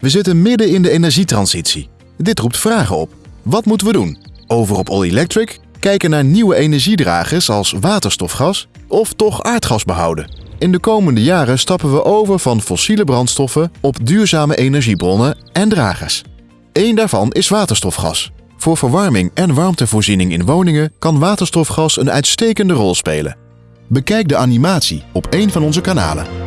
We zitten midden in de energietransitie. Dit roept vragen op. Wat moeten we doen? Over op All Electric? Kijken naar nieuwe energiedragers als waterstofgas? Of toch aardgas behouden? In de komende jaren stappen we over van fossiele brandstoffen op duurzame energiebronnen en dragers. Eén daarvan is waterstofgas. Voor verwarming en warmtevoorziening in woningen kan waterstofgas een uitstekende rol spelen. Bekijk de animatie op een van onze kanalen.